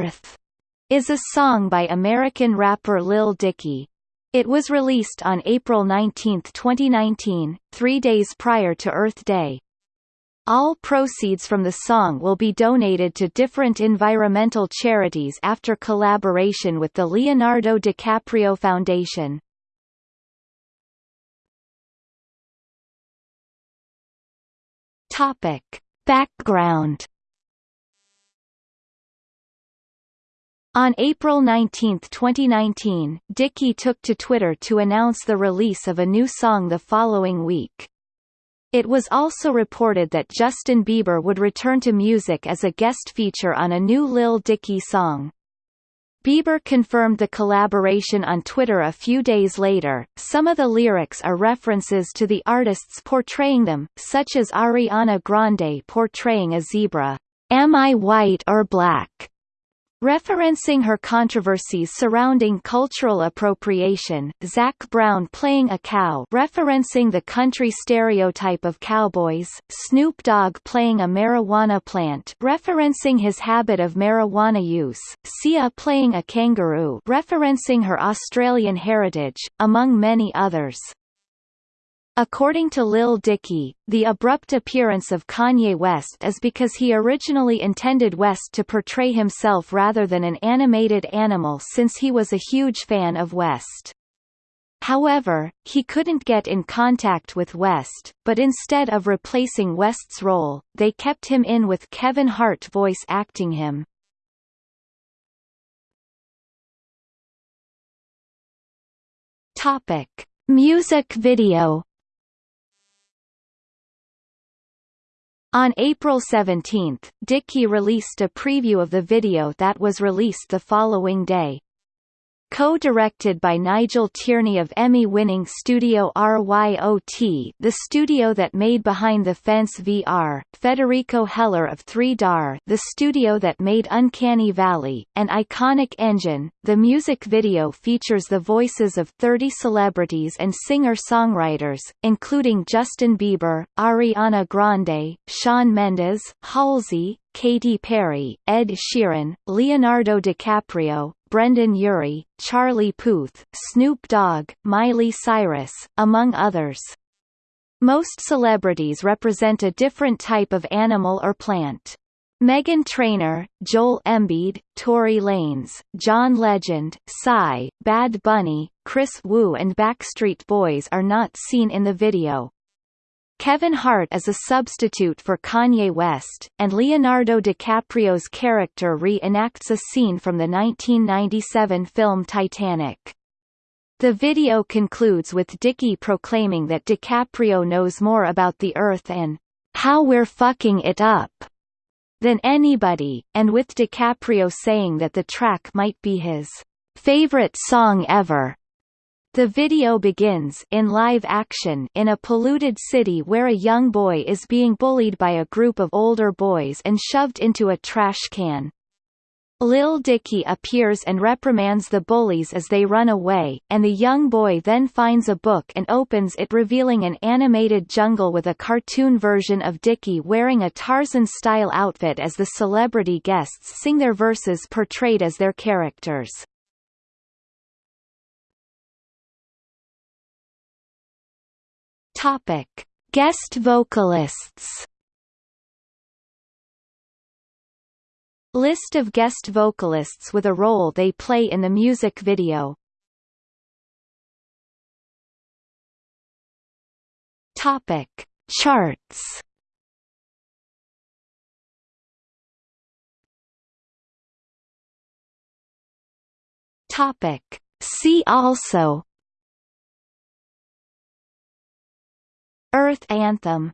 Earth is a song by American rapper Lil Dicky. It was released on April 19, 2019, three days prior to Earth Day. All proceeds from the song will be donated to different environmental charities after collaboration with the Leonardo DiCaprio Foundation. Topic. Background On April 19, 2019, Dicky took to Twitter to announce the release of a new song the following week. It was also reported that Justin Bieber would return to music as a guest feature on a new Lil Dicky song. Bieber confirmed the collaboration on Twitter a few days later. Some of the lyrics are references to the artists portraying them, such as Ariana Grande portraying a zebra. Am I white or black? Referencing her controversies surrounding cultural appropriation, Zac Brown playing a cow referencing the country stereotype of cowboys, Snoop Dogg playing a marijuana plant referencing his habit of marijuana use, Sia playing a kangaroo referencing her Australian heritage, among many others. According to Lil Dicky, the abrupt appearance of Kanye West is because he originally intended West to portray himself rather than an animated animal since he was a huge fan of West. However, he couldn't get in contact with West, but instead of replacing West's role, they kept him in with Kevin Hart voice acting him. Topic. Music video On April 17, Dicky released a preview of the video that was released the following day. Co-directed by Nigel Tierney of Emmy-winning studio RYOT the studio that made Behind the Fence VR, Federico Heller of 3DAR the studio that made Uncanny Valley, and Iconic Engine, the music video features the voices of 30 celebrities and singer-songwriters, including Justin Bieber, Ariana Grande, Shawn Mendes, Halsey, Katy Perry, Ed Sheeran, Leonardo DiCaprio, Brendon Urie, Charlie Puth, Snoop Dogg, Miley Cyrus, among others. Most celebrities represent a different type of animal or plant. Meghan Trainor, Joel Embiid, Tory Lanez, John Legend, Psy, Bad Bunny, Kris Wu and Backstreet Boys are not seen in the video. Kevin Hart is a substitute for Kanye West, and Leonardo DiCaprio's character re-enacts a scene from the 1997 film Titanic. The video concludes with Dicky proclaiming that DiCaprio knows more about the Earth and how we're fucking it up than anybody, and with DiCaprio saying that the track might be his favorite song ever. The video begins in live action in a polluted city where a young boy is being bullied by a group of older boys and shoved into a trash can. Lil Dicky appears and reprimands the bullies as they run away, and the young boy then finds a book and opens it revealing an animated jungle with a cartoon version of Dicky wearing a Tarzan-style outfit as the celebrity guests sing their verses portrayed as their characters. Topic: Guest vocalists. List of guest vocalists with a role they play in the music video. Topic: Charts. Topic: See also Earth Anthem